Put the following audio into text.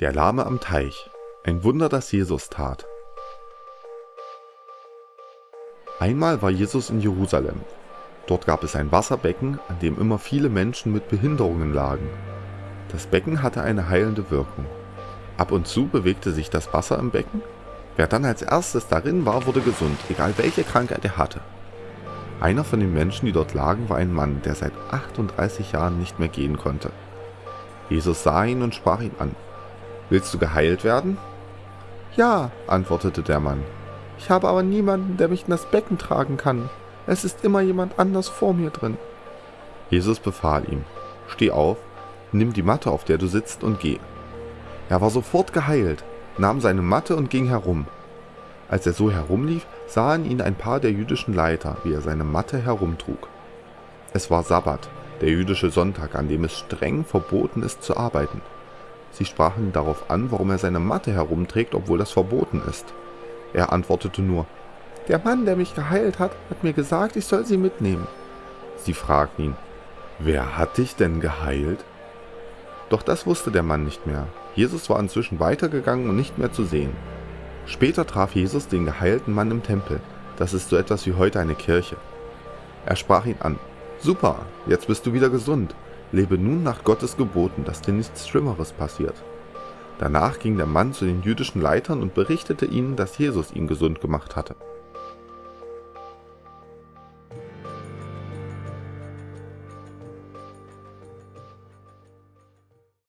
Der Lahme am Teich. Ein Wunder, das Jesus tat. Einmal war Jesus in Jerusalem. Dort gab es ein Wasserbecken, an dem immer viele Menschen mit Behinderungen lagen. Das Becken hatte eine heilende Wirkung. Ab und zu bewegte sich das Wasser im Becken. Wer dann als erstes darin war, wurde gesund, egal welche Krankheit er hatte. Einer von den Menschen, die dort lagen, war ein Mann, der seit 38 Jahren nicht mehr gehen konnte. Jesus sah ihn und sprach ihn an. Willst du geheilt werden? Ja, antwortete der Mann. Ich habe aber niemanden, der mich in das Becken tragen kann. Es ist immer jemand anders vor mir drin. Jesus befahl ihm, steh auf, nimm die Matte, auf der du sitzt, und geh. Er war sofort geheilt, nahm seine Matte und ging herum. Als er so herumlief, sahen ihn ein paar der jüdischen Leiter, wie er seine Matte herumtrug. Es war Sabbat, der jüdische Sonntag, an dem es streng verboten ist zu arbeiten. Sie sprachen ihn darauf an, warum er seine Matte herumträgt, obwohl das verboten ist. Er antwortete nur, der Mann, der mich geheilt hat, hat mir gesagt, ich soll sie mitnehmen. Sie fragten ihn, wer hat dich denn geheilt? Doch das wusste der Mann nicht mehr. Jesus war inzwischen weitergegangen und nicht mehr zu sehen. Später traf Jesus den geheilten Mann im Tempel. Das ist so etwas wie heute eine Kirche. Er sprach ihn an. Super, jetzt bist du wieder gesund. Lebe nun nach Gottes Geboten, dass dir nichts Schlimmeres passiert. Danach ging der Mann zu den jüdischen Leitern und berichtete ihnen, dass Jesus ihn gesund gemacht hatte.